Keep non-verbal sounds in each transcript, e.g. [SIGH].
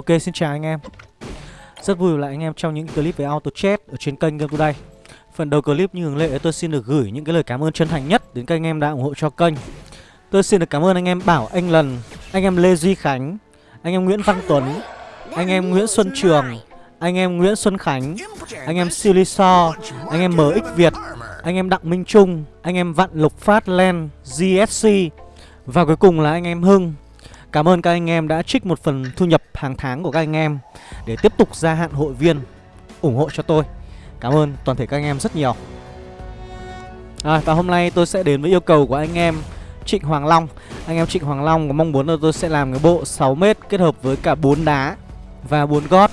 Ok xin chào anh em Rất vui lại anh em trong những clip về auto chat ở trên kênh Game Today Phần đầu clip như thường lệ tôi xin được gửi những cái lời cảm ơn chân thành nhất đến các anh em đã ủng hộ cho kênh Tôi xin được cảm ơn anh em Bảo Anh Lần, anh em Lê Duy Khánh, anh em Nguyễn Văn Tuấn, anh em Nguyễn Xuân Trường, anh em Nguyễn Xuân Khánh, anh em Silly So, anh em MX Việt, anh em Đặng Minh Trung, anh em Vạn Lục Phát Len, GSC và cuối cùng là anh em Hưng Cảm ơn các anh em đã trích một phần thu nhập hàng tháng của các anh em Để tiếp tục gia hạn hội viên ủng hộ cho tôi. Cảm ơn toàn thể các anh em rất nhiều. À, Và hôm nay tôi sẽ đến với yêu cầu của anh em Trịnh Hoàng Long. Anh em Trịnh Hoàng Long có mong muốn là tôi sẽ làm cái bộ 6m kết hợp với cả 4 đá và 4 gót.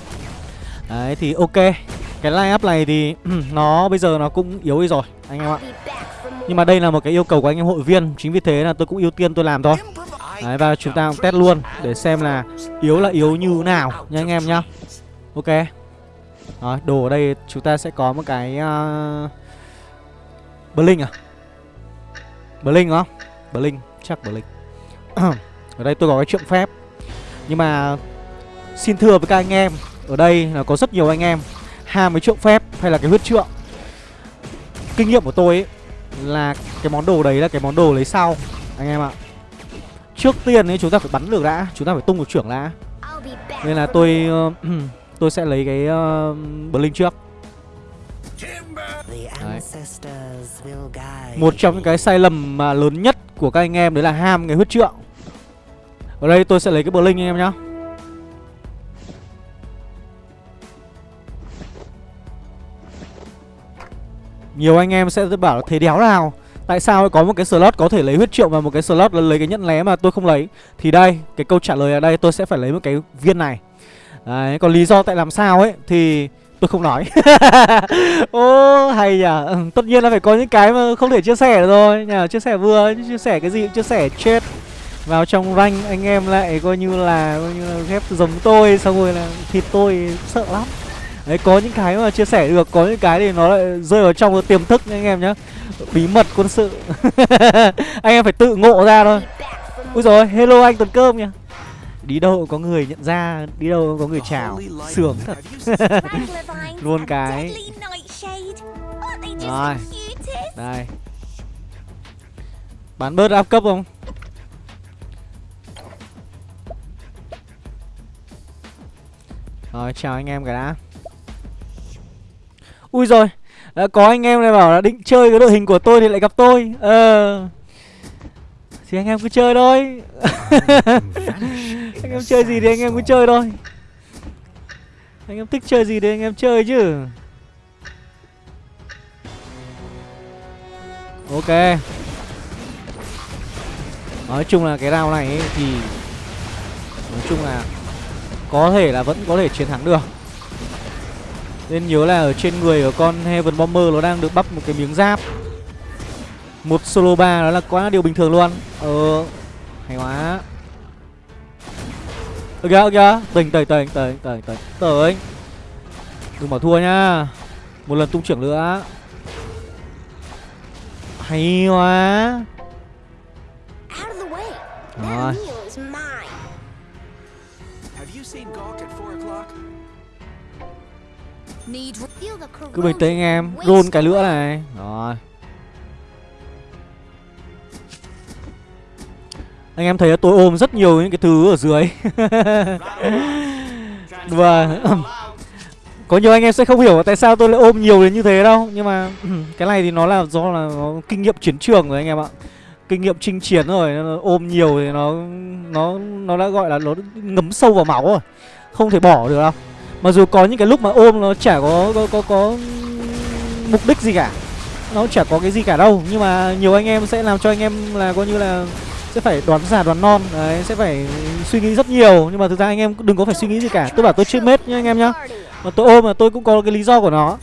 Đấy thì ok. Cái line up này thì [CLEARS THROAT] nó bây giờ nó cũng yếu đi rồi anh em ạ. Nhưng mà đây là một cái yêu cầu của anh em hội viên Chính vì thế là tôi cũng ưu tiên tôi làm thôi. Đấy và chúng ta cũng test luôn để xem là yếu là yếu như nào nha anh em nhá. Ok. Rồi, đồ ở đây chúng ta sẽ có một cái uh... Blink à? Blink không? Blink, chắc Blink. [CLEARS THROAT] ở đây tôi có cái trượng phép. Nhưng mà xin thưa với các anh em, ở đây là có rất nhiều anh em ham với trượng phép hay là cái huyết trượng. Kinh nghiệm của tôi ấy là cái món đồ đấy là cái món đồ lấy sau anh em ạ. Trước tiên ấy chúng ta phải bắn được đã. Chúng ta phải tung một trưởng đã. Nên là tôi uh, [CLEARS THROAT] tôi sẽ lấy cái uh, Blink trước. Đấy. Một trong những cái sai lầm mà lớn nhất của các anh em đấy là ham cái huyết trượng. Ở đây tôi sẽ lấy cái Blink anh em nhá. Nhiều anh em sẽ bảo là thế đéo nào Tại sao có một cái slot có thể lấy huyết triệu và một cái slot là lấy cái nhẫn lé mà tôi không lấy? Thì đây, cái câu trả lời ở đây tôi sẽ phải lấy một cái viên này. Đấy, còn lý do tại làm sao ấy thì tôi không nói. [LAUGHS] Ô, hay nhỉ ừ, Tất nhiên là phải có những cái mà không thể chia sẻ được rồi. Nhà Chia sẻ vừa, chia sẻ cái gì chia sẻ chết. Vào trong rank anh em lại coi như là coi như là ghép giống tôi xong rồi là thịt tôi sợ lắm. Đấy có những cái mà chia sẻ được có những cái thì nó lại rơi vào trong tiềm thức anh em nhá bí mật quân sự. [LAUGHS] Anh em phải tự ngộ ra thôi. Ui rồi hello anh tuần cơm nhỉ đi đâu có người nhận ra, đi đâu có người chào. Sướng thật. [LAUGHS] Luôn cái. Rồi. Đây. Bán bớt áp cấp không? Rồi, chào anh em cả đã. Ui rồi đã có anh em này bảo là định chơi cái đội hình của tôi thì lại gặp tôi. Ờ. Thì anh em cứ chơi thôi. [LAUGHS] Anh em chơi gì thì anh em cứ chơi thôi. Anh em thích chơi gì thì anh em chơi chứ. Ok. Nói chung là cái round này ấy thì nói chung là có thể là vẫn có thể chiến thắng được nên nhớ là ở trên người của con Heaven Bomber nó đang được bắp một cái miếng giáp. Một solo 3 đó là quá điều bình thường luôn. Ờ Hay quá. Ơ kìa, ơ kìa Tỉnh, tỉnh, tỉnh, tỉnh, tỉnh, tỉnh. Tỉnh. Đừng bảo thua nhá. Một lần tung trưởng nữa. Hay quá. Rồi cứ bình tĩnh anh em run cái nữa này. Rồi. Anh em thấy tôi ôm rất nhiều những cái thứ ở dưới. [LAUGHS] Và, [CLEARS THROAT] Có nhiều anh em sẽ không hiểu tại sao tôi lại ôm nhiều đến như thế đâu. Nhưng mà, [CLEARS THROAT] cái này thì nó là do là nó kinh nghiệm chiến trường rồi anh em ạ. Kinh nghiệm chinh chiến rồi nó ôm nhiều thì nó nó nó đã gọi là nó ngấm sâu vào máu rồi. Không thể bỏ được đâu. Mặc dù có những cái lúc mà ôm nó chả có có có, có mục đích gì cả Nó chả có cái gì cả đâu Nhưng mà nhiều anh em sẽ làm cho anh em là coi như là Sẽ phải đoán già đoán non Đấy, sẽ phải suy nghĩ rất nhiều Nhưng mà thực ra anh em đừng có phải suy nghĩ gì cả Tôi bảo tôi chưa mết nhá anh em nhá Mà tôi ôm mà tôi cũng có cái lý do của nó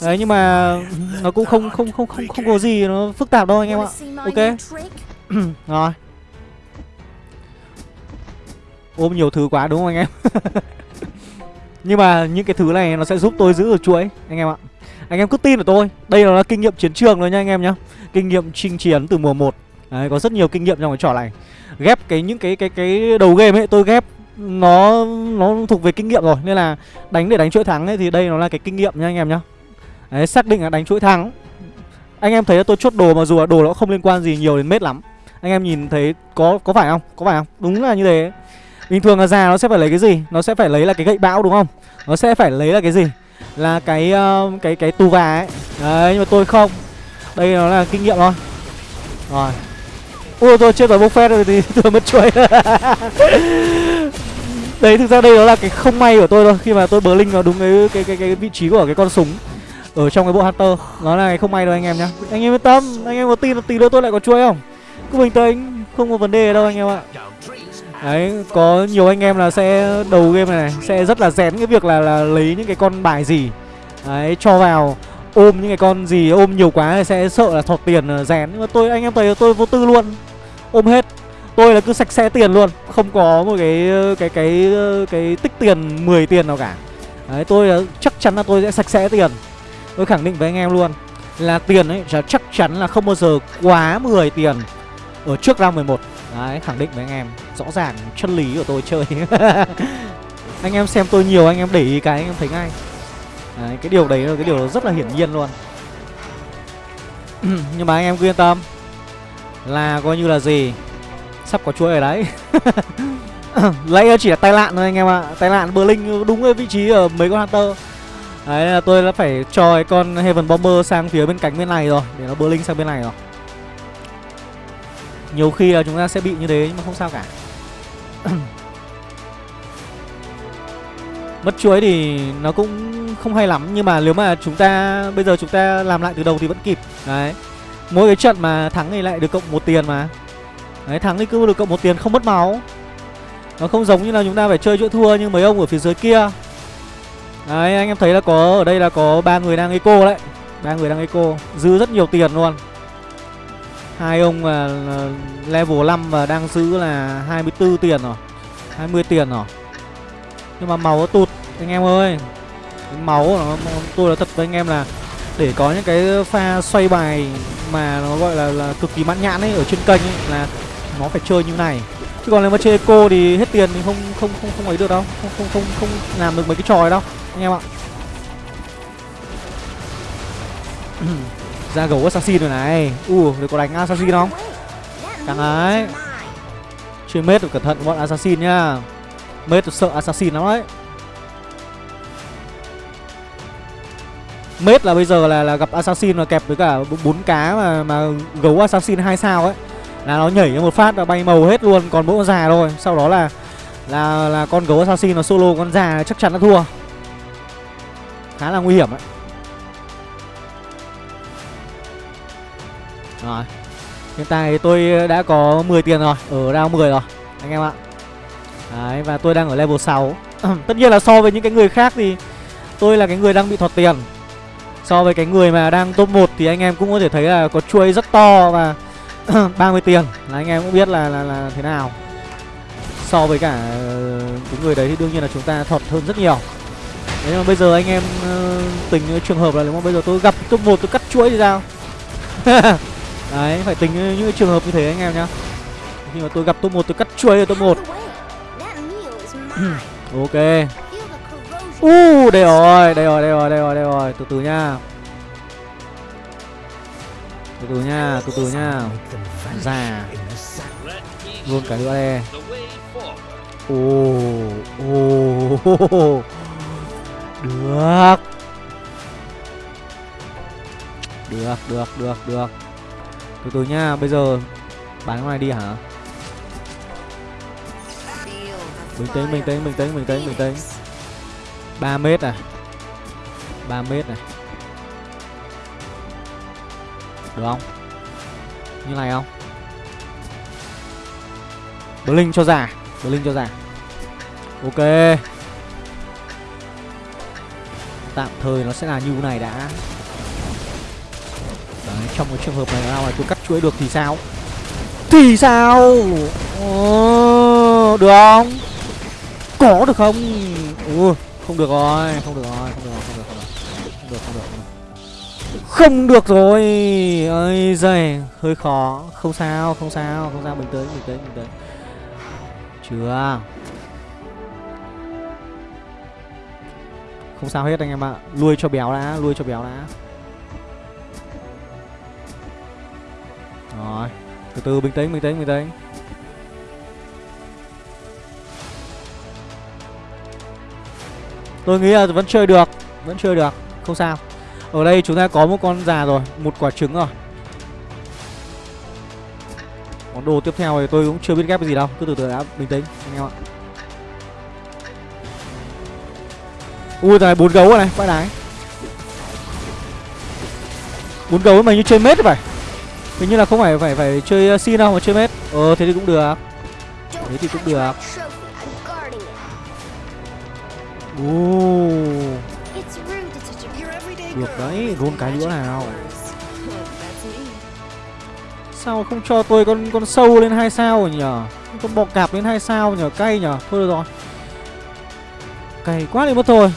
Đấy nhưng mà nó cũng không không không không không có gì nó phức tạp đâu anh em ạ. Ok. [CLEARS THROAT] Rồi. Ôm nhiều thứ quá đúng không anh em? [LAUGHS] Nhưng mà những cái thứ này nó sẽ giúp tôi giữ được chuỗi Anh em ạ. Anh em cứ tin vào tôi. Đây là kinh nghiệm chiến trường rồi nha anh em nhá. Kinh nghiệm chinh chiến từ mùa 1 Đấy, có rất nhiều kinh nghiệm trong cái trò này. Ghép cái những cái cái cái đầu game ấy tôi ghép nó nó thuộc về kinh nghiệm rồi. Nên là đánh để đánh chuỗi thắng ấy thì đây nó là cái kinh nghiệm nha anh em nhá. Đấy xác định là đánh chuỗi thắng. Anh em thấy là tôi chốt đồ mà dù là đồ nó không liên quan gì nhiều đến mết lắm. Anh em nhìn thấy có có phải không? Có phải không? Đúng là như thế bình thường là già nó sẽ phải lấy cái gì? Nó sẽ phải lấy là cái gậy bão đúng không? Nó sẽ phải lấy là cái gì? Là cái uh, cái cái tù gà ấy. Đấy nhưng mà tôi không. Đây nó là kinh nghiệm thôi. Rồi. Ui tôi chết rồi bốc rồi thì [LAUGHS] tôi mất chuối. [LAUGHS] đấy thực ra đây đó là cái không may của tôi thôi. Khi mà tôi bờ linh vào đúng cái cái cái cái vị trí của cái con súng ở trong cái bộ hunter. Nó là cái không may đâu anh em nhá. Anh em yên tâm. Anh em có tin là tí nữa tôi lại có chuối không? Cứ bình tĩnh. Không có vấn đề đâu anh em ạ đấy có nhiều anh em là sẽ đầu game này, này sẽ rất là rén cái việc là là lấy những cái con bài gì. Đấy cho vào ôm những cái con gì ôm nhiều quá thì sẽ sợ là thọt tiền ờ, rén. Nhưng mà tôi anh em thấy tôi vô tư luôn ôm hết. Tôi là cứ sạch sẽ tiền luôn không có một cái ờ, cái cái cái, cái tích tiền 10 tiền nào cả. Đấy tôi là chắc chắn là tôi sẽ sạch sẽ tiền. Tôi khẳng định với anh em luôn là tiền ấy chắc chắn là không bao giờ quá 10 tiền ở trước round 11 đấy khẳng định với anh em. Rõ ràng chân lý của tôi chơi. [LAUGHS] Anh em xem tôi nhiều anh em để ý cái anh em thấy ngay. Đấy, cái điều đấy là cái điều rất là hiển nhiên luôn. [CLEARS THROAT] Nhưng mà anh em cứ yên tâm. Là coi như là gì? Sắp có chuỗi ở đấy. [LAUGHS] Lấy chỉ là tai lạn thôi anh em ạ. À. tai lạn berlin đúng cái vị trí ở mấy con hunter. Đấy là tôi đã phải cho cái con heaven bomber sang phía bên cánh bên này rồi để nó berlin sang bên này rồi nhiều khi là chúng ta sẽ bị như thế nhưng mà không sao cả. Mất chuối thì nó cũng không hay lắm, Nhưng mà nếu mà chúng ta, Bây giờ chúng ta làm lại từ đầu thì vẫn kịp. Đấy. Mỗi cái trận mà thắng thì lại được cộng một tiền mà. Đấy, thắng thì cứ được cộng một tiền, không mất máu. Nó không giống như là chúng ta phải chơi chỗ thua như mấy ông ở phía dưới kia. Đấy, anh em thấy là có, Ở đây là có ba người đang eco đấy. Ba người đang eco, Dư rất nhiều tiền luôn hai ông là ờ, level 5 và đang giữ là 24 tiền rồi 20 tiền rồi. Nhưng mà màu nó tụt anh em ơi. Máu nó tôi là thật với anh em là Để có những cái pha xoay bài Mà nó gọi là, là cực kỳ mãn nhãn ấy Ở trên kênh ấy là nó phải chơi như này. Chứ còn nếu mà chơi eco thì hết tiền thì không không không không ấy được đâu. Không không không không làm được mấy cái trò này đâu Anh em ạ. [CLEARS THROAT] ra gấu assassin rồi này. U uh, có đánh assassin không? Căng ấy. Chơi mết cẩn thận bọn assassin nhá. Mết sợ assassin lắm đấy. Mết là bây giờ là là gặp assassin mà kẹp với cả bốn cá mà mà gấu assassin hai sao ấy. Là nó nhảy một phát là bay màu hết luôn còn mỗi con già thôi. Sau đó là là là con gấu assassin nó solo con già chắc chắn nó thua. Khá là nguy hiểm ấy. Rồi. Hiện tại tôi đã có 10 tiền rồi Ở round 10 rồi Anh em ạ. Đấy và tôi đang ở level 6 [CLEARS THROAT] Tất nhiên là so với những cái người khác thì Tôi là cái người đang bị thọt tiền. So với cái người mà đang top 1 Thì anh em cũng có thể thấy là có chuối rất to Và [CLEARS THROAT] 30 tiền. Là anh em cũng biết là là, là thế nào. So với cả ờ, cái người đấy thì đương nhiên là chúng ta thọt hơn rất nhiều. Thế nhưng mà bây giờ anh em ờ, uh, tình trường hợp là nếu mà bây giờ tôi gặp top 1 tôi cắt chuỗi thì sao? [LAUGHS] Đấy, phải tính những trường hợp như thế anh em nhá. Khi mà tôi gặp top 1 tôi cắt chuối ở top 1 [COUGHS] Ok. Uh, đây rồi, đây rồi, đây rồi, đây rồi, đây rồi. Từ từ nha. Từ từ nha, từ từ nha. Già Luôn cả nữa đây. Ồ, ồ. Được. Được, được, được, được từ từ nha, bây giờ bán cái này đi hả? Bình tĩnh, bình tĩnh, bình tĩnh, bình tĩnh, bình tĩnh 3 mét này 3 mét này Được không? Như này không? Blink cho giả Blink cho giả Ok Tạm thời nó sẽ là như này đã trong cái trường hợp này nào này tôi cắt chuỗi được thì sao? Thì sao? Ờ, được không? Có được không? Ừ, không được rồi không được rồi không được rồi, không được rồi. Không được không được không được. Không được rồi. Ơi giời hơi khó. Không sao không sao không sao. Mình tới mình tới mình tới. Chưa? Không sao hết anh em ạ. À. lui cho béo đã lui cho béo đã. Rồi Từ từ bình tĩnh bình tĩnh bình tĩnh. Tôi nghĩ là vẫn chơi được Vẫn chơi được Không sao. Ở đây chúng ta có một con già rồi Một quả trứng rồi. Món đồ tiếp theo thì tôi cũng chưa biết ghép cái gì đâu Cứ từ từ đã bình tĩnh anh em ạ. Ui này bốn gấu rồi này, vãi đái. Bốn gấu mà như chơi mết vậy Hình như là không phải phải phải chơi ờ, xin đâu mà chơi mết. Ờ thế thì cũng được. Thế thì cũng được. Ồ. Được đấy, gôn cái nữa nào. Sao không cho tôi con con sâu lên hai sao rồi nhở? Con bọ cạp lên hai sao nhở, cay nhở. Thôi được rồi. Cay quá đi mất thôi.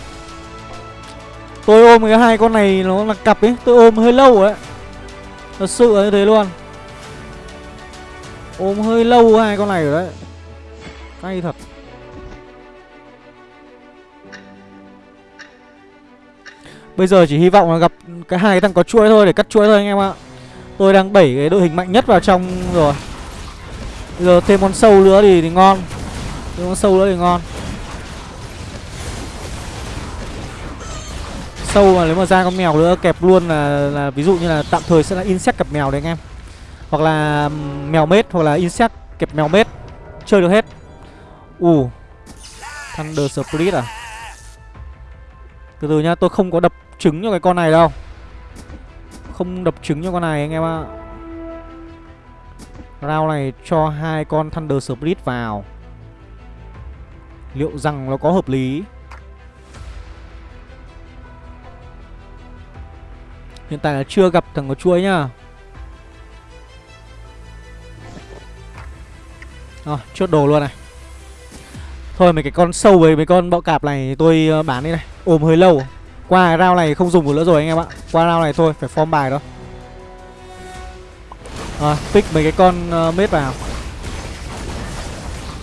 Tôi ôm cái hai con này nó là cặp ấy Tôi ôm hơi lâu ấy Thật sự là như thế luôn. Ôm hơi lâu hai con này rồi đấy. Cay thật. Bây giờ chỉ hy vọng là gặp cái hai cái thằng có chuỗi thôi để cắt chuỗi thôi anh em ạ. Tôi đang đẩy cái đội hình mạnh nhất vào trong rồi. Bây giờ thêm con sâu nữa thì, thì ngon. Thêm con sâu nữa thì ngon. Sâu mà nếu mà ra con mèo nữa kẹp luôn là là ví dụ như là tạm thời sẽ là insect kẹp mèo đấy anh em. Hoặc là mèo mết hoặc là insect kẹp mèo mết chơi được hết. Ù uh, thunder spirit à? Từ từ nhá tôi không có đập trứng cho cái con này đâu. Không đập trứng cho con này anh em ạ. Round này cho hai con thunder spirit vào. Liệu rằng nó có hợp lý? Hiện tại là chưa gặp thằng có chuối nhá. Rồi, chốt đồ luôn này. Thôi mấy cái con sâu với mấy con bọ cạp này tôi ờ, bán đi này. Ôm hơi lâu. Qua round này không dùng được nữa rồi anh em ạ. Qua round này thôi, phải form bài đó. Rồi, pick mấy cái con uh, mết vào.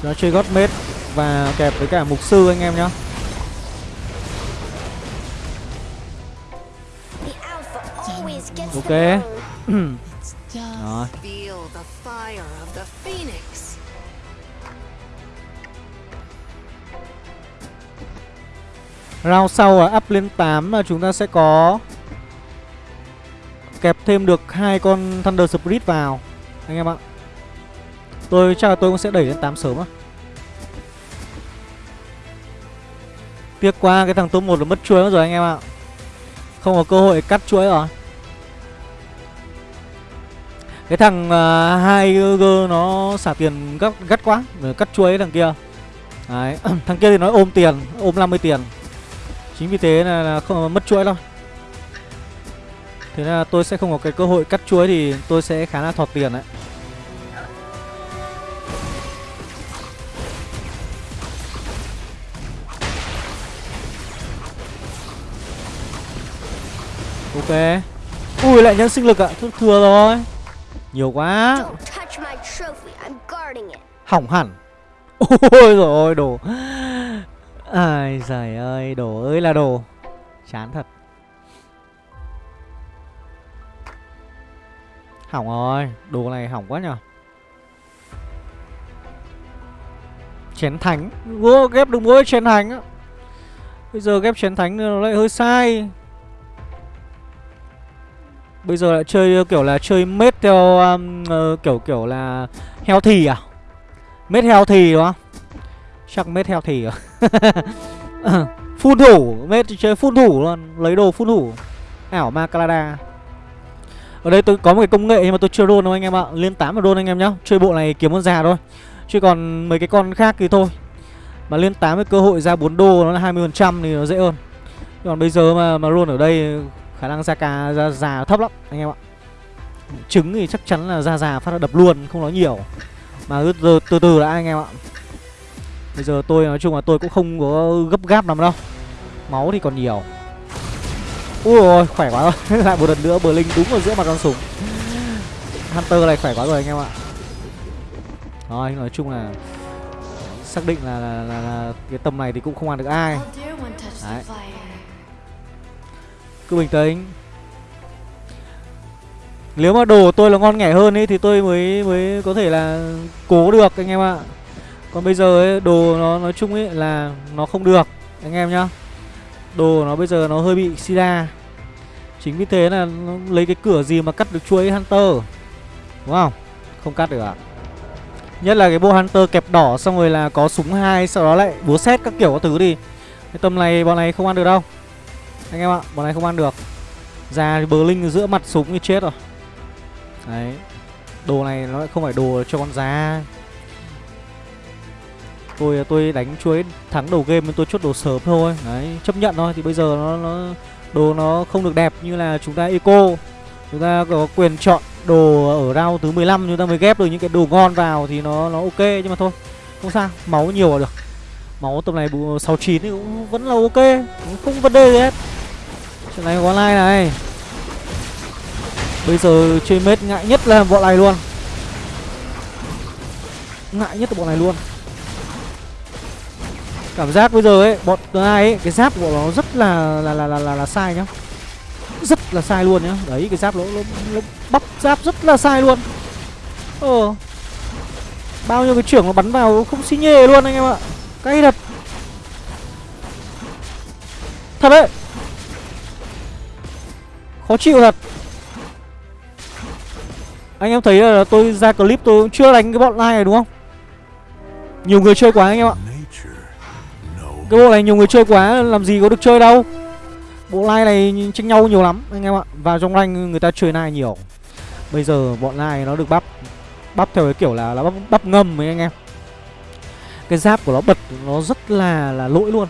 Nó chơi gót mết Và kẹp với cả mục sư anh em nhá. Ok. [CLEARS THROAT] Rồi. Round sau ở up lên 8 là chúng ta sẽ có Kẹp thêm được hai con Thunder Spirit vào. Anh em ạ. Tôi, chắc là tôi cũng sẽ đẩy lên 8 sớm á. Tiếc quá, cái thằng top 1 nó mất chuối rồi anh em ạ. Không có cơ hội cắt chuối rồi cái thằng uh, hai g nó xả tiền gắt gắt quá cắt chuối thằng kia. Đấy [CLEARS THROAT] thằng kia thì nói ôm tiền ôm 50 tiền. Chính vì thế là, là không mất chuỗi đâu. Thế là tôi sẽ không có cái cơ hội cắt chuối thì tôi sẽ khá là thọt tiền đấy. Ok. Ui lại nhân sinh lực ạ à. thừa rồi nhiều quá. Hỏng hẳn. [LAUGHS] Ôi rồi ôi đồ. Ai giời ơi đồ ơi là đồ. Chán thật. Hỏng rồi Đồ này hỏng quá nhở Chén thánh. Vô ghép được mỗi chén thánh á. Bây giờ ghép chén thánh nó lại hơi sai Bây giờ lại chơi kiểu là chơi mết theo um, uh, kiểu kiểu là heo thì à? Mết heo thì đúng không? Chắc mết heo thì à? [LAUGHS] phun thủ, mết chơi phun thủ luôn, lấy đồ phun thủ. Ảo ma Calada. Ở đây tôi có một cái công nghệ nhưng mà tôi chưa roll đâu anh em ạ. Lên 8 mà roll anh em nhá. Chơi bộ này kiếm con già thôi. Chứ còn mấy cái con khác thì thôi. Mà lên 8 với cơ hội ra 4 đô nó là 20% thì nó dễ hơn. Còn bây giờ mà mà roll ở đây khả năng ra cà ra già thấp lắm anh em ạ. Trứng thì chắc chắn là ra già phát là đập luôn không nói nhiều. Mà từ từ, từ đã anh em ạ. Bây giờ tôi nói chung là tôi cũng không có gấp gáp lắm đâu. Máu thì còn nhiều. Ui ôi khỏe quá rồi. [LAUGHS] Lại một lần nữa bờ linh đúng ở giữa mặt con súng. Hunter này khỏe quá rồi anh em ạ. Rồi nói chung là xác định là, là, là, là cái tầm này thì cũng không ăn được ai. Đấy. Cứ bình tĩnh. Nếu mà đồ của tôi là ngon nghẻ hơn ấy Thì tôi mới mới có thể là cố được anh em ạ. Còn bây giờ ấy, đồ nó nói chung ấy là nó không được Anh em nhá. Đồ nó bây giờ nó hơi bị sida. Chính vì thế là nó lấy cái cửa gì mà cắt được chuỗi Hunter Đúng không? Không cắt được ạ. Nhất là cái bộ Hunter kẹp đỏ xong rồi là có súng hai Sau đó lại búa xét các kiểu các thứ đi. Cái tầm này bọn này không ăn được đâu. Anh em ạ, bọn này không ăn được. Ra bờ linh giữa mặt súng như chết rồi. Đấy. Đồ này nó lại không phải đồ cho con giá. Tôi tôi đánh chuối thắng đầu game nên tôi chốt đồ sớm thôi. Đấy, chấp nhận thôi. Thì bây giờ nó, nó đồ nó không được đẹp như là chúng ta eco. Chúng ta có quyền chọn đồ ở round thứ 15 chúng ta mới ghép được những cái đồ ngon vào thì nó nó ok nhưng mà thôi không sao. Máu nhiều là được máu tầm này 69 thì cũng vẫn là ok không vấn đề gì hết. Chuyện này có online này. Bây giờ chơi mết ngại nhất là bọn này luôn. Ngại nhất là bọn này luôn. Cảm giác bây giờ ấy bọn ai ấy cái giáp của nó rất là là là là là, là sai nhá. Rất là sai luôn nhá. Đấy cái giáp nó, nó, nó bắp giáp rất là sai luôn. Ờ bao nhiêu cái trưởng nó bắn vào không xi nhê luôn anh em ạ cay thật thật đấy. Khó chịu thật. Anh em thấy là tôi ra clip tôi cũng chưa đánh cái bọn này đúng không? Nhiều người chơi quá anh em ạ. Cái bộ này nhiều người chơi quá làm gì có được chơi đâu. Bộ lai này tranh nhau nhiều lắm anh em ạ. Vào trong rank người ta chơi like nhiều. Bây giờ bọn like nó được bắp Bắp theo cái kiểu là, là bắp, bắp ngâm ấy anh em. Cái giáp của nó bật nó rất là là lỗi luôn.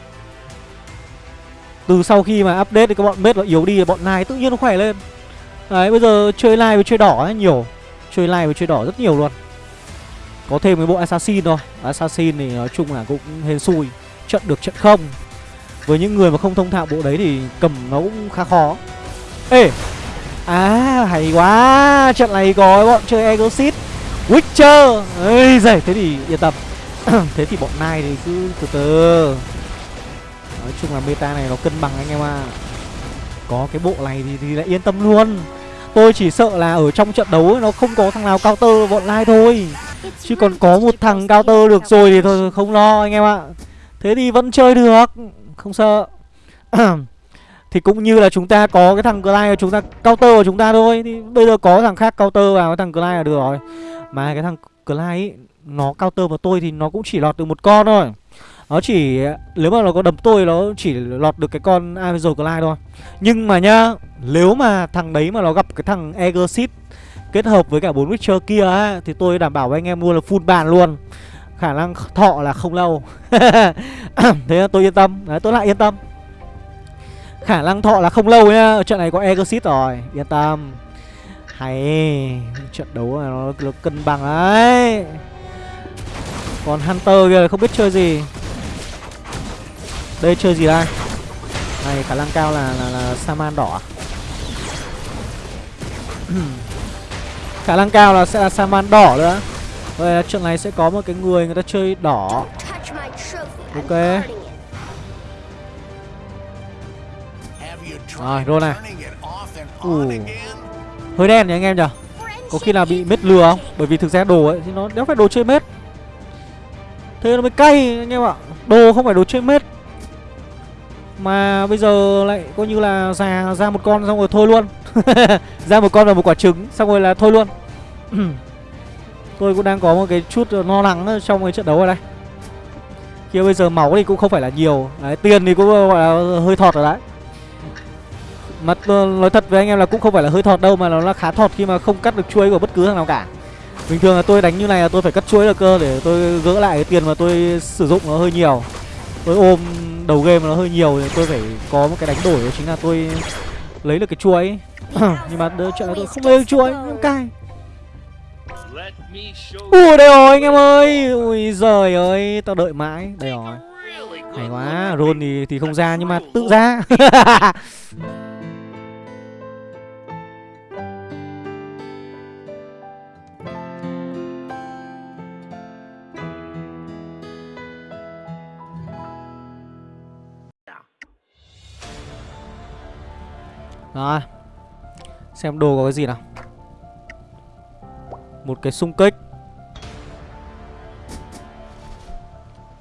Từ sau khi mà update thì các bọn mết nó yếu đi, Bọn nai tự nhiên nó khỏe lên. Đấy, bây giờ chơi live với chơi đỏ ấy, nhiều. Chơi live với chơi đỏ rất nhiều luôn. Có thêm cái bộ assassin thôi. Assassin thì nói chung là cũng hên xui. Trận được trận không. Với những người mà không thông thạo bộ đấy thì cầm nó cũng khá khó. Ê! À hay quá! Trận này có bọn chơi Exorcist Witcher. Ây giời thế thì yên tâm. [COUGHS] Thế thì bọn nai thì cứ từ từ. Nói chung là meta này nó cân bằng anh em ạ. À. Có cái bộ này thì, thì lại yên tâm luôn. Tôi chỉ sợ là ở trong trận đấu ấy, nó không có thằng nào cao tơ bọn nai thôi. Chứ còn có một thằng cao tơ được rồi thì thôi không lo anh em ạ. Thế thì vẫn chơi được không sợ. [COUGHS] Thì cũng như là chúng ta có cái thằng Clyde chúng ta counter của chúng ta thôi. Thì bây giờ có thằng khác counter vào cái thằng Clyde là được rồi. Mà cái thằng Clyde ấy nó counter vào tôi thì nó cũng chỉ lọt được một con thôi. Nó chỉ Nếu mà nó có đấm tôi nó chỉ lọt được cái con Avenger Clyde thôi. Nhưng mà nhá Nếu mà thằng đấy mà nó gặp cái thằng egosit Kết hợp với cả bốn Witcher kia á Thì tôi đảm bảo với anh em luôn là full bàn luôn. Khả năng thọ là không lâu. [LAUGHS] Thế tôi yên tâm. Đấy tôi lại yên tâm. Khả năng thọ là không lâu nhá. Ở trận này có egosit rồi. Yên tâm. Hay trận đấu này nó, nó cân bằng đấy còn hunter kia không biết chơi gì. Đây chơi gì đây? Này khả năng cao là là, là saman đỏ à? [CLEARS THROAT] khả năng cao là sẽ là saman đỏ nữa. Vậy trận này sẽ có một cái người người ta chơi đỏ. Ok. Rồi, rô này. Ủ Hơi đen nhỉ anh em nhỉ? Có khi nào bị mết lừa không? Bởi vì thực ra đồ ấy thì nó đéo phải đồ chơi mết. Thế nó mới cay anh em ạ. Đồ không phải đồ chơi mết. Mà bây giờ lại coi như là già ra một con xong rồi thôi luôn. [LAUGHS] Ra một con và một quả trứng Xong rồi là thôi luôn. [CLEARS THROAT] Tôi cũng đang có một cái chút lo lắng trong cái trận đấu ở đây. Kia bây giờ máu thì cũng không phải là nhiều. Đấy, Tiền thì cũng gọi là hơi thọt rồi đấy. Mà ờ, nói thật với anh em là cũng không phải là hơi thọt đâu Mà nó là khá thọt khi mà không cắt được chuối của bất cứ thằng nào cả. Bình thường là tôi đánh như này là tôi phải cắt chuối được cơ Để tôi gỡ lại cái tiền mà tôi sử dụng nó hơi nhiều. Tôi ôm đầu game nó hơi nhiều Thì tôi phải có một cái đánh đổi đó chính là tôi lấy được cái chuối [CLEARS THROAT] Nhưng mà đỡ trận tôi không lấy được chuối cay. Ui đây rồi anh em ơi. Ui giời ơi Tao đợi mãi. Đây rồi. Hay quá Ron thì, thì không ra nhưng mà tự ra. [LAUGHS] Rồi. Xem đồ có cái gì nào. Một cái xung kích.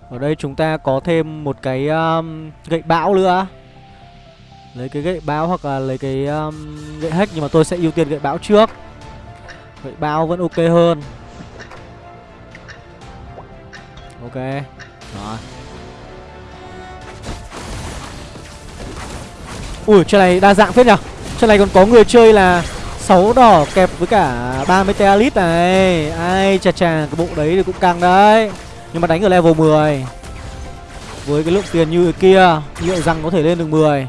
Ở đây chúng ta có thêm một cái um, gậy bão nữa. Lấy cái gậy bão hoặc là lấy cái um, gậy hack Nhưng mà tôi sẽ ưu tiên gậy bão trước. Gậy bão vẫn ok hơn. Ok. Rồi. Ui trên này đa dạng phết nhở. Trên này còn có người chơi là 6 đỏ kẹp với cả 30 tealit này. Ai, chà chà, cái bộ đấy thì cũng căng đấy. Nhưng mà đánh ở level 10 Với cái lượng tiền như kia, Liệu rằng có thể lên được 10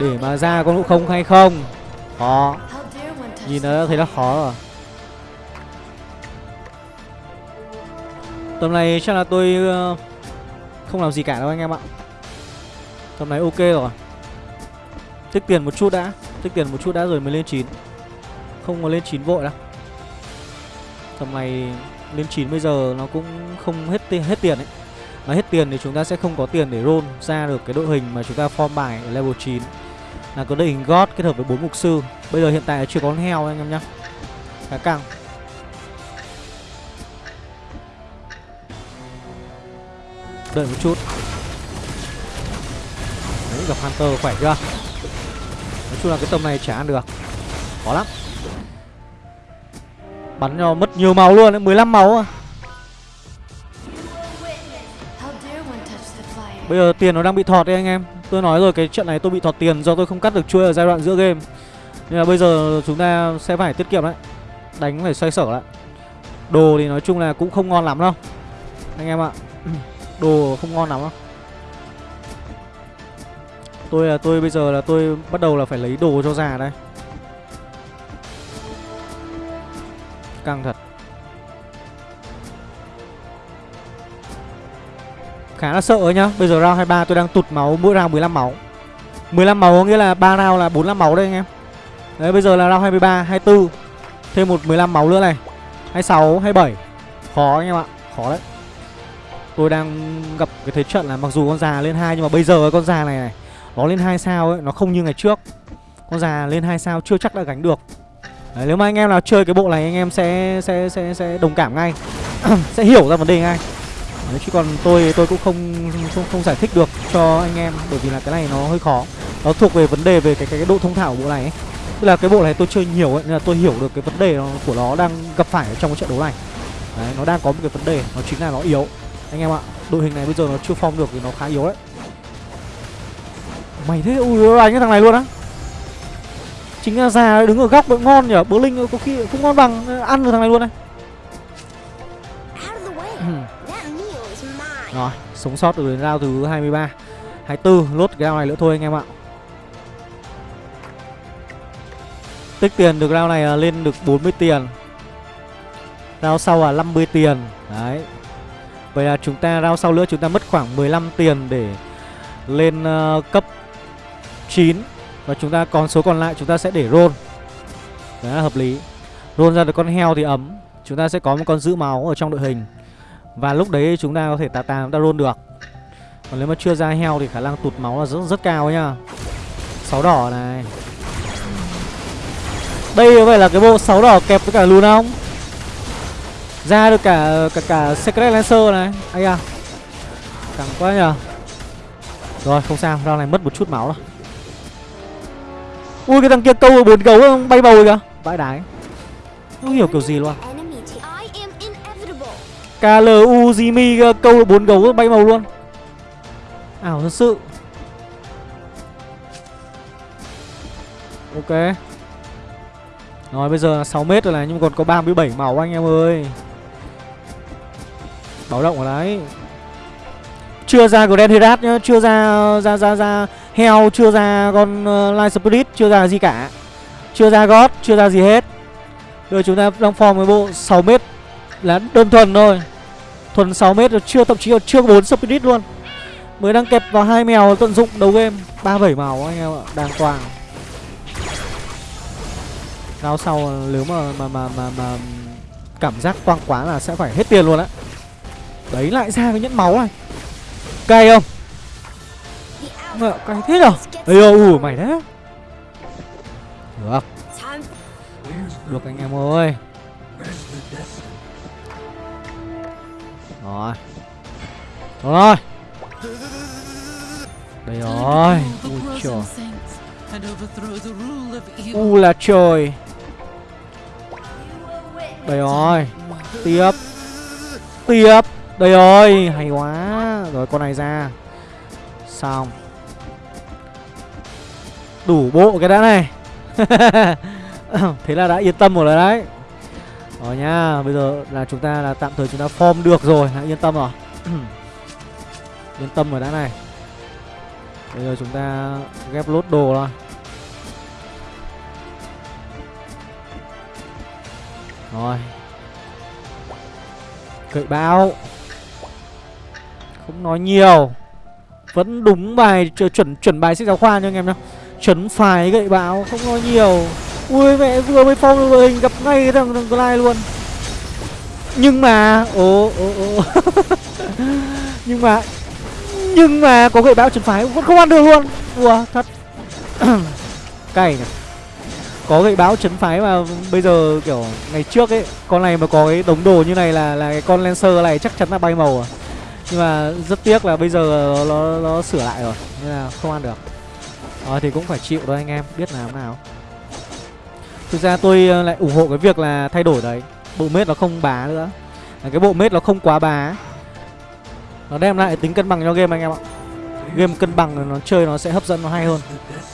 Để mà ra con ngộ không hay không? Khó. Nhìn nó thấy nó khó rồi. Tầm này chắc là tôi ờ, Không làm gì cả đâu anh em ạ. Tầm này ok rồi. Tích tiền một chút đã Tích tiền một chút đã rồi mới lên 9 Không có lên 9 vội đâu. Tầm này lên 9 bây giờ nó cũng không hết tiền, hết tiền ấy. Mà hết tiền thì chúng ta sẽ không có tiền để roll ra được cái đội hình mà chúng ta form bài ở level 9 Là có đội hình God kết hợp với bốn mục sư. Bây giờ hiện tại chưa có con heo anh em nhá. Khá căng. Đợi một chút. Đấy gặp Hunter khỏe chưa? Nói chung là cái tầm này chả ăn được. Khó lắm. Bắn cho mất nhiều máu luôn, 15 máu à Bây giờ tiền nó đang bị thọt đấy anh em. Tôi nói rồi cái trận này tôi bị thọt tiền do tôi không cắt được chuôi ở giai đoạn giữa game. Nên là bây giờ chúng ta sẽ phải tiết kiệm đấy. Đánh phải xoay sở lại. Đồ thì nói chung là cũng không ngon lắm đâu. Anh em ạ. [CLEARS THROAT] Đồ không ngon lắm đâu. Tôi là tôi bây giờ là tôi bắt đầu là phải lấy đồ cho già đây. Căng thật. Khá là sợ nhá. Bây giờ round 23 tôi đang tụt máu mỗi round 15 máu. 15 máu có nghĩa là 3 round là 45 máu đây anh em. Đấy bây giờ là round 23, 24 Thêm một 15 máu nữa này. 26, 27 Khó anh em ạ, khó đấy. Tôi đang gặp cái thế trận là mặc dù con già lên hai Nhưng mà bây giờ con già này này nó lên hai sao ấy, nó không như ngày trước. Con già lên hai sao chưa chắc đã gánh được. Đấy, nếu mà anh em nào chơi cái bộ này anh em sẽ sẽ sẽ sẽ đồng cảm ngay. [CLEARS THROAT] Sẽ hiểu ra vấn đề ngay. Đấy, chứ còn tôi tôi cũng không không không giải thích được cho anh em bởi vì là cái này nó hơi khó. Nó thuộc về vấn đề về cái cái, cái độ thông thạo của bộ này ấy. tức là cái bộ này tôi chơi nhiều ấy nên là tôi hiểu được cái vấn đề nó, của nó đang gặp phải ở trong cái trận đấu này. Đấy nó đang có một cái vấn đề nó chính là nó yếu. Anh em ạ đội hình này bây giờ nó chưa form được thì nó khá yếu đấy mày thế ui anh cái thằng này luôn á. Chính là già đứng ở góc vẫn ngon nhở bố linh có khi không ngon bằng ăn được thằng này luôn này rồi sống sót được đến round thứ 23 24 lốt cái round này nữa thôi anh em ạ. Tích tiền được round này lên được 40 tiền. Round sau là 50 tiền. Đấy. Vậy là chúng ta round sau nữa chúng ta mất khoảng 15 tiền để lên uh, cấp 9 và chúng ta còn số còn lại chúng ta sẽ để roll. Đấy là hợp lý. Roll ra được con heo thì ấm. Chúng ta sẽ có một con giữ máu ở trong đội hình. Và lúc đấy chúng ta có thể tà tà chúng ta roll được. Còn nếu mà chưa ra heo thì khả năng tụt máu là rất rất cao nhá. Sáu đỏ này. Đây có phải là cái bộ sáu đỏ kẹp với cả lùn không? Ra được cả cả cả Secret Lancer này. Ây à Cẳng quá nhờ. Rồi không sao, round này mất một chút máu rồi. Ui cái thằng kia câu bốn gấu không bay bầu kìa. Vãi đái Không hiểu kiểu gì luôn. KLU Jimmy câu bốn gấu bay màu luôn. Ảo thật sự. Ok. Rồi bây giờ là 6 mét rồi này Nhưng còn có 37 màu anh em ơi. Báo động ở đấy. Chưa ra Grand Herat nhá Chưa ra ra ra ra Heo chưa ra con uh, Light Spirit Chưa ra gì cả. Chưa ra God Chưa ra gì hết. Rồi chúng ta đang form với bộ 6 mét Là đơn thuần thôi. Thuần 6 mét rồi chưa thậm chí là chưa 4 Spirit luôn. Mới đang kẹp vào hai mèo tận dụng đầu game. 37 màu anh em ạ Đang hoàng. Rao sau ờ, nếu mà mà mà mà, mà cảm giác toang quá là sẽ phải hết tiền luôn á. Đấy lại ra cái nhẫn máu này. Cay không? Mẹ, cái thế nào? Ây ô ủ mày đấy. Được. Được anh em ơi. Rồi. Rồi. Đây rồi. Ui trời. U là trời. Đây rồi. Tiếp. Tiếp. Đây rồi. Hay quá. Rồi con này ra. Xong. Đủ bộ cái đã này. [LAUGHS] Thế là đã yên tâm rồi đấy. Rồi nha Bây giờ là chúng ta là tạm thời chúng ta form được rồi. Đã yên tâm rồi. [CLEARS THROAT] Yên tâm rồi đã này. Bây giờ chúng ta ghép lốt đồ rồi Rồi. Cậy bao Không nói nhiều. Vẫn đúng bài chuẩn chuẩn bài sách giáo khoa cho anh em nhá. Chấn phải gậy bão Không nói nhiều. Ui mẹ vừa mới phong được hình gặp ngay thằng thằng Clyde luôn. Nhưng mà Ồ ồ ồ. [LAUGHS] Nhưng mà Nhưng mà có gậy bão chấn phái vẫn không ăn được luôn. Ủa thật. [CLEARS THROAT] Cày nhỉ. Có gậy báo chấn phái mà bây giờ kiểu ngày trước ấy Con này mà có cái đống đồ như này là là cái con Lancer này chắc chắn là bay màu à Nhưng mà rất tiếc là bây giờ nó, nó sửa lại rồi Nên là không ăn được à, thì cũng phải chịu thôi anh em Biết làm nào. Thực ra tôi ờ, lại ủng hộ cái việc là thay đổi đấy. Bộ mết nó không bá nữa. Cái bộ mết nó không quá bá. Nó đem lại tính cân bằng cho game anh em ạ. Game cân bằng nó chơi nó sẽ hấp dẫn nó hay hơn.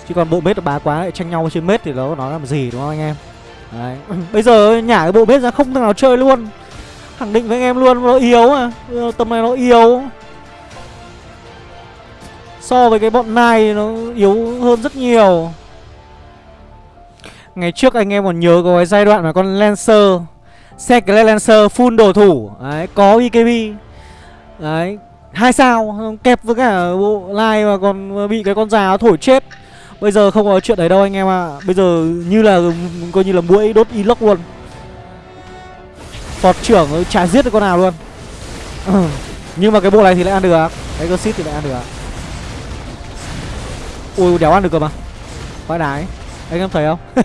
Chứ còn bộ mết nó bá quá lại tranh nhau trên mết thì nó nó làm gì đúng không anh em? Đấy. [CLEARS THROAT] Bây giờ nhả cái bộ mết ra không thằng nào chơi luôn. Khẳng định với anh em luôn nó yếu à Tầm này nó yếu. So với cái bọn này nó yếu hơn rất nhiều. Ngày trước anh em còn nhớ có cái giai đoạn mà con Lancer Xe cái Lancer full đồ thủ. Đấy, có BKB Đấy, hai sao Kẹp với cả bộ lai mà còn bị cái con già thổi chết. Bây giờ không có chuyện đấy đâu anh em ạ. À. Bây giờ như là coi như là mũi đốt inox luôn. Phọt trưởng chả giết được con nào luôn. Ừ, nhưng mà cái bộ này thì lại ăn được Cái Exit thì lại ăn được Ui đéo ăn được cơ mà. Vãi đái Anh em thấy không? [LAUGHS]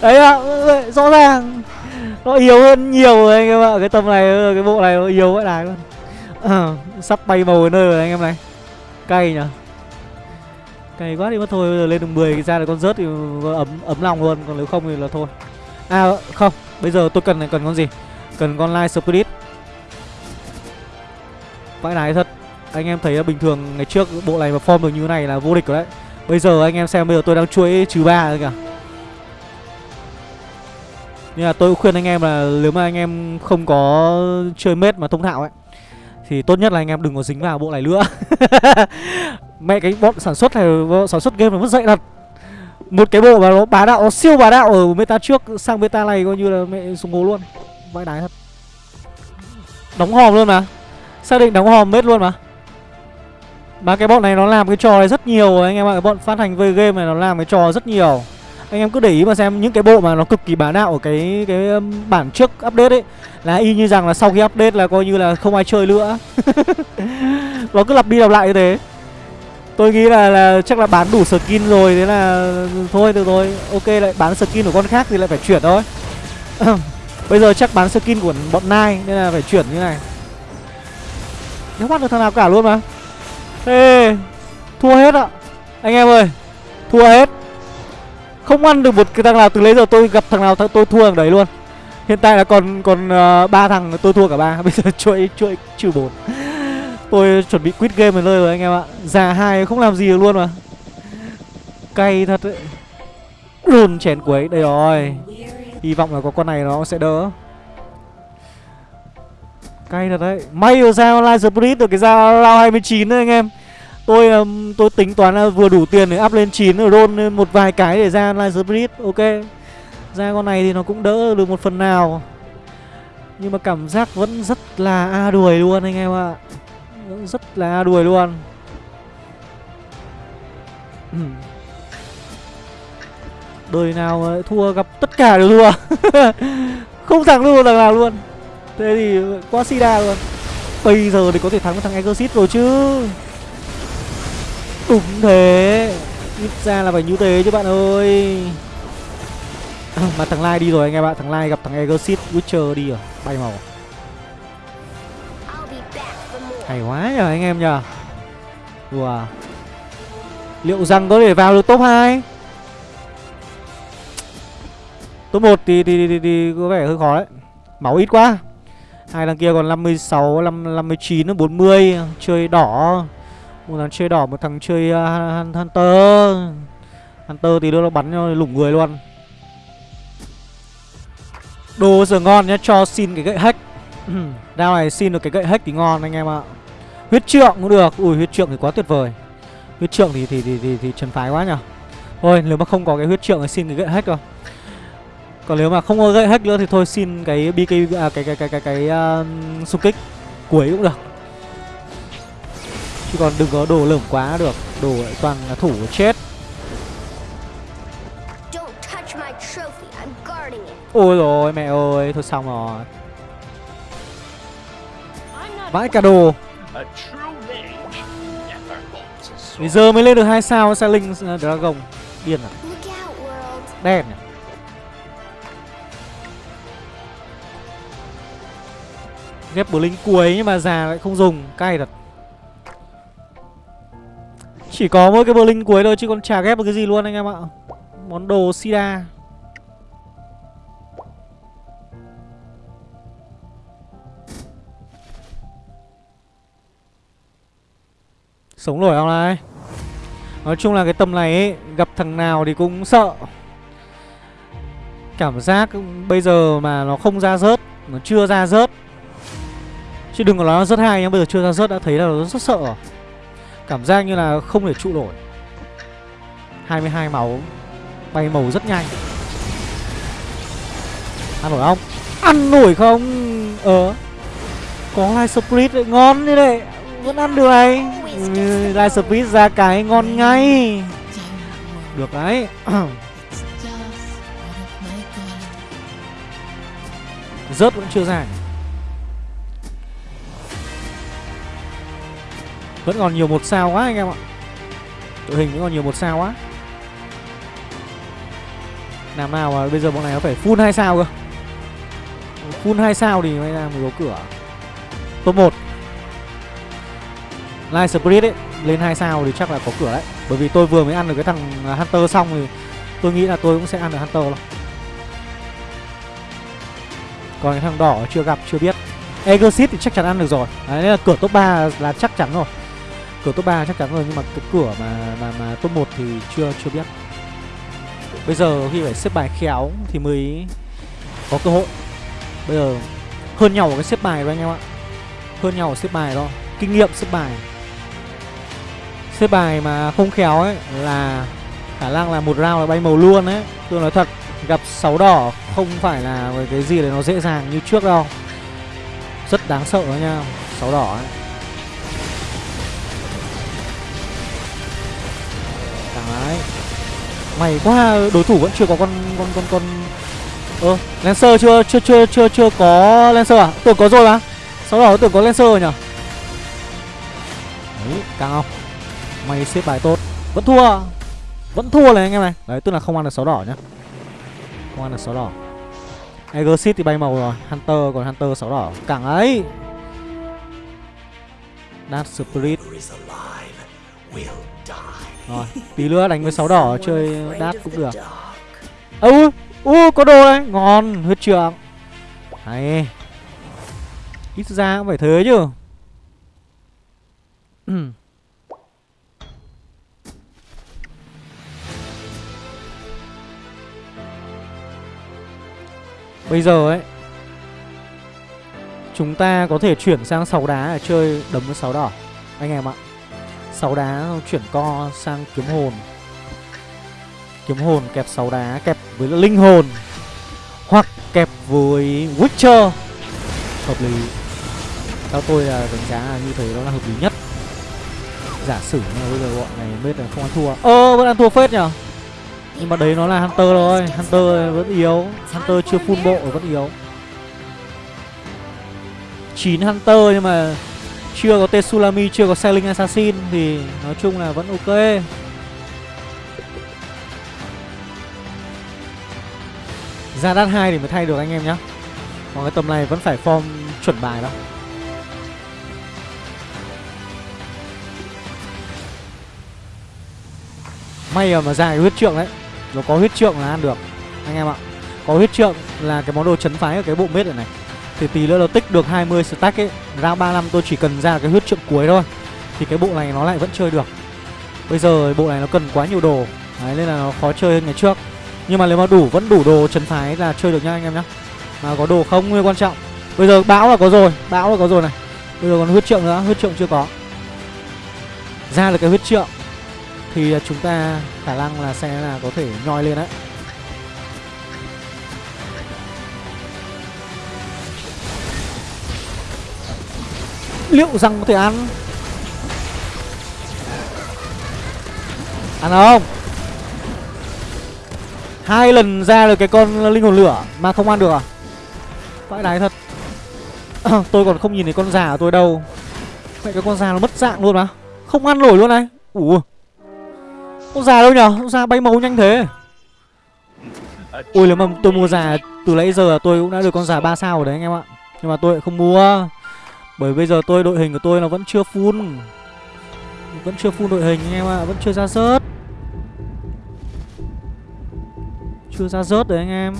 Đấy ạ Rõ ràng. Nó yếu hơn nhiều rồi anh em ạ. Cái tầm này Cái bộ này nó yếu vãi đái luôn. À, [CLEARS THROAT] Sắp bay màu ở nơi rồi anh em này. Cay nhở? Cay quá đi mất thôi. Bây giờ lên được 10 ra là con rớt thì ấm ấm lòng luôn. Còn nếu không thì là thôi. À không. Bây giờ tôi cần cần con gì? Cần con Light Spirit. Vãi đái thật anh em thấy bình thường ngày trước bộ này mà form được như này là vô địch rồi đấy. Bây giờ anh em xem bây giờ tôi đang chuỗi trừ ba rồi kìa. Nhưng là tôi khuyên anh em là nếu mà anh em không có chơi mết mà thông thạo ấy Thì tốt nhất là anh em đừng có dính vào bộ này nữa. [LAUGHS] Mẹ cái bọn sản xuất này, sản xuất game nó mất dậy thật. Một cái bộ mà nó bá đạo, nó siêu bá đạo ở meta trước sang meta này coi như là mẹ súng ngố luôn. Vãi đái thật. Đóng hòm luôn mà. Xác định đóng hòm mết luôn mà mà cái bọn này nó làm cái trò này rất nhiều anh em ạ. Cái bọn phát hành về game này nó làm cái trò rất nhiều. Anh em cứ để ý mà xem những cái bộ mà nó cực kỳ bá đạo ở cái cái um, bản trước update ấy Là y như rằng là sau khi update là coi như là không ai chơi nữa. [LAUGHS] Nó cứ lặp đi lặp lại như thế. Tôi nghĩ là, là chắc là bán đủ skin rồi Thế là thôi được rồi Ok lại bán skin của con khác thì lại phải chuyển thôi. [COUGHS] Bây giờ chắc bán skin của bọn Nai Nên là phải chuyển như này. Nếu bắt được thằng nào cả luôn mà. Ê Thua hết ạ. Anh em ơi Thua hết. Không ăn được một cái thằng nào từ lấy giờ tôi gặp thằng nào tôi thua thằng đấy luôn. Hiện tại là còn còn uh, ba thằng tôi thua cả ba. [LAUGHS] Bây giờ chuỗi chuỗi trừ bốn. Tôi chuẩn bị quit game rồi rồi anh em ạ. Già hai không làm gì được luôn mà. Cay thật đấy. Đồn chén quấy Đây rồi. Hy vọng là có con này nó sẽ đỡ. Cay thật đấy. May rồi sao online Spirit được cái ra round 29 đấy anh em. Tôi um, tôi tính toán là vừa đủ tiền để up lên 9 rồi roll một vài cái để ra online Spirit Ok. Ra con này thì nó cũng đỡ được một phần nào. Nhưng mà cảm giác vẫn rất là a đuổi luôn anh em ạ. Vẫn rất là a đuổi luôn. Đời nào thua gặp tất cả đều thua. [LAUGHS] Không thắng luôn thằng nào luôn. Thế thì quá sida luôn. Bây giờ thì có thể thắng thằng Exorcist rồi chứ. Đúng thế. Ít ra là phải như thế chứ bạn ơi. Mà thằng Lai đi rồi anh em ạ. Thằng Lai gặp thằng Egosit Witcher đi rồi. Bay màu. Hay quá nhờ anh em nhờ. Wow Liệu rằng có thể vào được top 2 Top 1 thì, thì, thì, thì có vẻ hơi khó đấy. Máu ít quá Hai thằng kia còn 56, 59, 40 Chơi đỏ. Một thằng chơi đỏ, một thằng chơi uh, Hunter. Hunter thì nó bắn cho lủng người luôn. Đồ giờ ngon nhá, cho xin cái gậy hack. [CLEARS THROAT] Đao này xin được cái gậy hack thì ngon anh em ạ. Huyết trượng cũng được. Ui huyết trượng thì quá tuyệt vời. Huyết trượng thì thì thì thì, thì trần phái quá nhở. Thôi nếu mà không có cái huyết trượng thì xin cái gậy hack rồi còn nếu mà không có gậy hack nữa thì thôi xin cái BK à, cái cái cái cái cái uh, xung kích cuối cũng được. Chứ còn đừng có đồ lởm quá được, đồ toàn là thủ chết. Ôi rồi mẹ ơi, thôi xong rồi. Vãi cả đồ. Bây giờ mới lên được hai sao sao linh dragon điên à? Đen à? Ghép Blink cuối nhưng mà già lại không dùng. Cay thật. Chỉ có mỗi cái Blink cuối thôi chứ còn chả ghép được cái gì luôn anh em ạ. Món đồ Sida. Sống nổi không này? Nói chung là cái tầm này ấy, Gặp thằng nào thì cũng sợ. Cảm giác bây giờ mà nó không ra rớt Nó chưa ra rớt Chứ đừng có nói nó rất hay nhá, Bây giờ chưa ra rớt đã thấy là nó rất sợ. Rồi Cảm giác như là không thể trụ nổi. 22 máu, Bay màu rất nhanh. Ăn nổi không? Ăn nổi không? Ờ. Có light split ngon như đấy Vẫn ăn được này. Ừ, light split ra cái ngon ngay. Được đấy. [CLEARS THROAT] Rớt vẫn chưa ra. Vẫn còn nhiều một sao quá anh em ạ. Đội hình vẫn còn nhiều một sao quá. Làm nào mà bây giờ bọn này nó phải full hai sao cơ? Full hai sao thì mới ra mới có cửa. Top 1 Light Spirit ấy, Lên hai sao thì chắc là có cửa đấy. Bởi vì tôi vừa mới ăn được cái thằng Hunter xong thì Tôi nghĩ là tôi cũng sẽ ăn được Hunter luôn Còn cái thằng đỏ chưa gặp, chưa biết. Exit thì chắc chắn ăn được rồi. Đấy là cửa top 3 là chắc chắn rồi cửa top 3 chắc chắn rồi, nhưng mà cái cửa mà mà mà top 1 thì chưa chưa biết. Bây giờ khi phải xếp bài khéo thì mới có cơ hội. Bây giờ hơn nhau ở cái xếp bài rồi anh em ạ. Hơn nhau ở xếp bài đó. Kinh nghiệm xếp bài. Xếp bài mà không khéo ấy là khả năng là một round là bay màu luôn ấy. Tôi nói thật, gặp sáu đỏ không phải là cái gì để nó dễ dàng như trước đâu. Rất đáng sợ đó nha, sáu đỏ ấy. May quá đối thủ vẫn chưa có con con con con. Ơ ờ, Lancer chưa chưa chưa chưa chưa có Lancer à? Tưởng có rồi mà. Sau đó tưởng có Lancer rồi nhỉ Đấy càng không May xếp bài tốt. Vẫn thua. Vẫn thua này anh em này. Đấy tức là không ăn được sáu đỏ nhá. Không ăn được sáu đỏ. Exit thì bay màu rồi. Hunter còn Hunter sáu đỏ. Càng ấy. Dark Spirit rồi, tí nữa đánh với sáu đỏ chơi đát cũng được. Ơ, u có đồ đấy, ngon, huyết trượng. Hay. Ít ra cũng phải thế chứ. Bây giờ ấy Chúng ta có thể chuyển sang sáu đá để chơi đấm với sáu đỏ Anh em ạ sáu đá chuyển co sang kiếm hồn. Kiếm hồn kẹp sáu đá, kẹp với linh hồn, hoặc kẹp với witcher. Hợp lý. Theo tôi là đánh giá là như thế đó là hợp lý nhất. Giả sử như bây giờ bọn này biết là không ăn thua. Ơ, vẫn ăn thua phết nhở nhưng mà đấy nó là hunter rồi hunter vẫn yếu. Hunter chưa full bộ vẫn yếu. 9 hunter nhưng mà chưa có tsunami chưa có Sailing Assassin thì nói chung là vẫn ok. Ra đắt 2 thì mới thay được anh em nhá. Còn cái tầm này vẫn phải form chuẩn bài đâu May mà dài huyết trượng đấy. Nó có huyết trượng là ăn được, anh em ạ. Có huyết trượng là cái món đồ chấn phái ở cái bộ mết này này. Thì tí nữa nó tích được 20 stack ấy Ra 35 tôi chỉ cần ra cái huyết trượng cuối thôi. Thì cái bộ này nó lại vẫn chơi được. Bây giờ bộ này nó cần quá nhiều đồ. Đấy, nên là nó khó chơi hơn ngày trước. Nhưng mà nếu mà đủ, vẫn đủ đồ trấn phái là chơi được nha anh em nhá. Mà có đồ không nguyên quan trọng. Bây giờ bão là có rồi, Bão là có rồi này. Bây giờ còn huyết trượng nữa, Huyết trượng chưa có. Ra được cái huyết trượng Thì chúng ta khả năng là sẽ là có thể nhoi lên đấy. Liệu rằng có thể ăn? Ăn không? Hai lần ra được cái con linh hồn lửa Mà không ăn được à? Vãi đái thật. [COUGHS] Tôi còn không nhìn thấy con già của tôi đâu. Vậy cái con già nó mất dạng luôn mà. Không ăn nổi luôn này. Ủa? Con già đâu nhở? Con già bay màu nhanh thế. Ui nếu mà tôi mua già từ nãy giờ tôi cũng đã được con già 3 sao rồi đấy anh em ạ. Nhưng mà tôi lại không mua. Bởi bây giờ tôi đội hình của tôi nó vẫn chưa full. Vẫn chưa full đội hình anh em ạ Vẫn chưa ra rớt. Chưa ra rớt đấy anh em.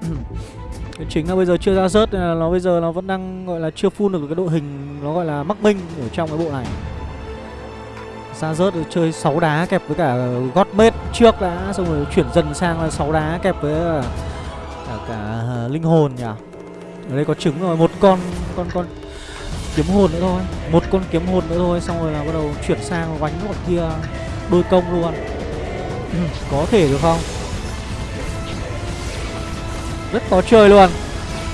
[CLEARS THROAT] Cái chính là bây giờ chưa ra rớt nên là nó bây giờ nó vẫn đang gọi là chưa full được cái đội hình nó gọi là mắc minh ở trong cái bộ này. Ra rớt chơi 6 đá kẹp với cả gót mết trước đã xong rồi chuyển dần sang là 6 đá kẹp với cả cả, cả à, linh hồn nhỉ? Ở đây có trứng rồi, một con con con kiếm hồn nữa thôi. Một con kiếm hồn nữa thôi, xong rồi là bắt đầu chuyển sang gánh bọn kia đôi công luôn. Ừ, có thể được không? Rất khó chơi luôn.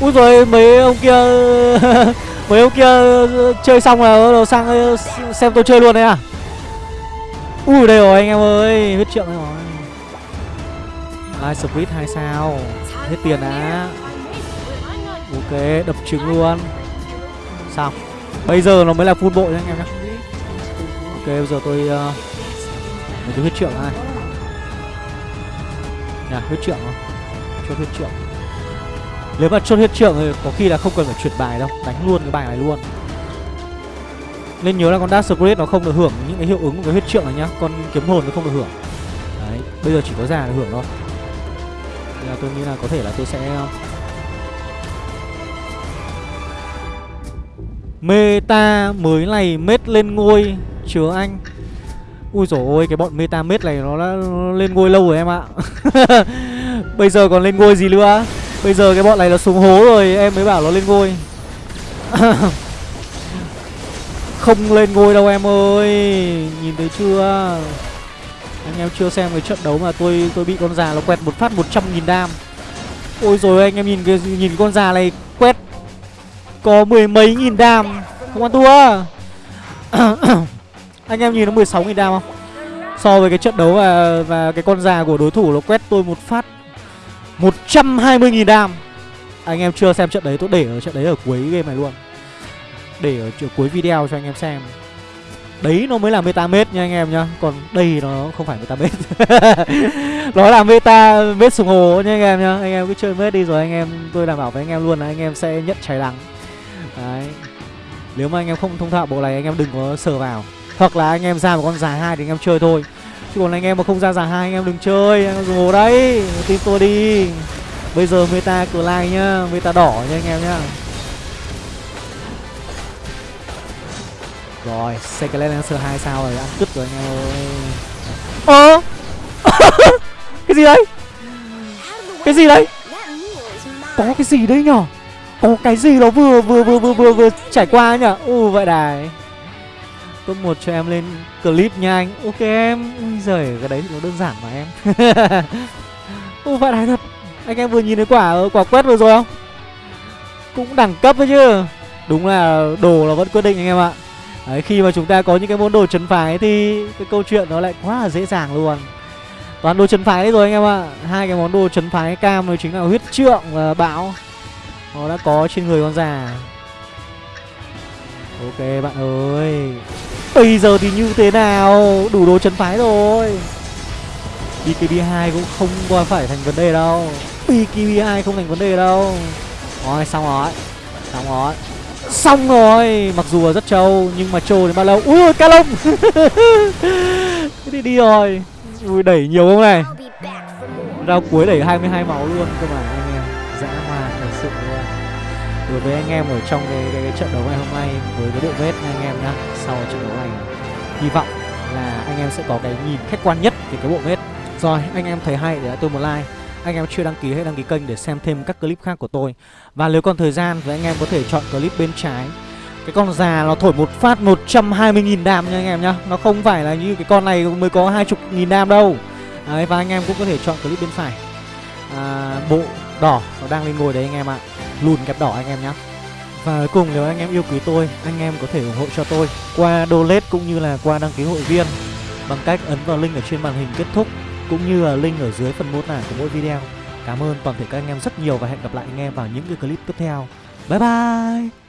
Ui rồi mấy ông kia, [LAUGHS] mấy ông kia chơi xong là bắt đầu sang, xem tôi chơi luôn đấy à? Ui, đây rồi, anh em ơi, huyết trượng rồi. Live split, hai sao. Hết tiền đã ok đập trứng luôn. Sao bây giờ nó mới là full bộ nha anh em nhé ok bây giờ tôi uh, mình huyết trưởng này. Nhà huyết trưởng không? Chốt huyết trưởng nếu mà chốt huyết trưởng thì có khi là không cần phải chuyển bài đâu Đánh luôn cái bài này luôn. Nên nhớ là con Dark spirit nó không được hưởng những cái hiệu ứng của cái huyết trượng này nhá Con kiếm hồn nó không được hưởng. Đấy, bây giờ chỉ có già được hưởng thôi. Nên là tôi nghĩ là có thể là tôi sẽ Meta mới này mết lên ngôi Chứa anh. Ui dồi ôi, cái bọn meta mết này nó đã lên ngôi lâu rồi em ạ. [LAUGHS] Bây giờ còn lên ngôi gì nữa? Bây giờ cái bọn này nó xuống hố rồi, Em mới bảo nó lên ngôi. [LAUGHS] Không lên ngôi đâu em ơi, Nhìn thấy chưa? Anh em chưa xem cái trận đấu mà tôi tôi bị con già nó quẹt một phát 100 nghìn đam. Ôi rồi anh em nhìn cái, nhìn con già này quét có mười mấy nghìn đam. Không ăn thua. [COUGHS] Anh em nhìn nó 16 nghìn đam không? So với cái trận đấu và, và cái con già của đối thủ nó quét tôi một phát. 120.000 đam. Anh em chưa xem trận đấy tôi để ở trận đấy ở cuối game này luôn. Để ở cuối video cho anh em xem. Đấy nó mới là meta mết nha anh em nhá. Còn đây nó không phải meta mết. [LAUGHS] Nó là meta mết sùng hồ nha anh em nhá. Anh em cứ chơi mết đi rồi anh em Tôi đảm bảo với anh em luôn là anh em sẽ nhận cháy đắng. Nếu mà anh em không thông thạo bộ này, anh em đừng có sờ vào. Hoặc là anh em ra một con già hai thì anh em chơi thôi. Chứ còn anh em mà không ra giả hai, anh em đừng chơi. Anh em dùng hồ đấy, Tin tôi đi. Bây giờ meta cửa lai nhá, Meta đỏ nha anh em nhá. Rồi Secret Lancer 2 sao rồi, Ăn cứt rồi anh em ơi. Ơ! [LAUGHS] Cái gì đấy? Cái gì đấy? Có cái gì đấy nhở? Có cái gì nó vừa vừa vừa vừa vừa, vừa trải qua nhở U ừ, vậy đài Top 1 cho em lên clip nha anh. Ok em. Ui giời cái đấy thì nó đơn giản mà em. [LAUGHS] Ui vậy đài thật. Anh em vừa nhìn thấy quả quả quét vừa rồi không? Cũng đẳng cấp đấy chứ. Đúng là đồ là vẫn quyết định anh em ạ. Đấy, khi mà chúng ta có những cái món đồ chấn phái thì cái câu chuyện nó lại quá là dễ dàng luôn. Toàn đồ chấn phái đấy rồi anh em ạ. Hai cái món đồ chấn phái cam đó chính là huyết trượng và bão nó đã có trên người con già. Ok, bạn ơi. Bây giờ thì như thế nào? Đủ đồ chấn phái rồi. BKB2 cũng không qua phải thành vấn đề đâu. BKB2 không thành vấn đề đâu. Rồi, xong rồi. Xong rồi. Xong rồi. Mặc dù là rất trâu, Nhưng mà trâu đến bao lâu? Ui ca lông. [LAUGHS] Thế thì đi rồi. Ui, đẩy nhiều không này? Rao cuối đẩy 22 máu luôn cơ mà. Đối với anh em ở trong cái, cái, cái trận đấu ngày hôm nay Với cái đội vết nha anh em nhá Sau trận đấu này Hy vọng là anh em sẽ có cái nhìn khách quan nhất về cái bộ vết Rồi anh em thấy hay để tôi một like. Anh em chưa đăng ký hãy đăng ký kênh để xem thêm các clip khác của tôi. Và nếu còn thời gian thì anh em có thể chọn clip bên trái. Cái con già nó thổi một phát 120.000 đam nha anh em nhá. Nó không phải là như cái con này mới có 20.000 đam đâu. Đấy và anh em cũng có thể chọn clip bên phải. À, Bộ đỏ nó đang lên ngồi đấy anh em ạ. Lùn kẹp đỏ anh em nhé và cuối cùng nếu anh em yêu quý tôi, anh em có thể ủng hộ cho tôi qua donate cũng như là qua đăng ký hội viên bằng cách ấn vào link ở trên màn hình kết thúc cũng như là link ở dưới phần mô tả của mỗi video. Cảm ơn toàn thể các anh em rất nhiều và hẹn gặp lại anh em vào những cái clip tiếp theo. Bye bye!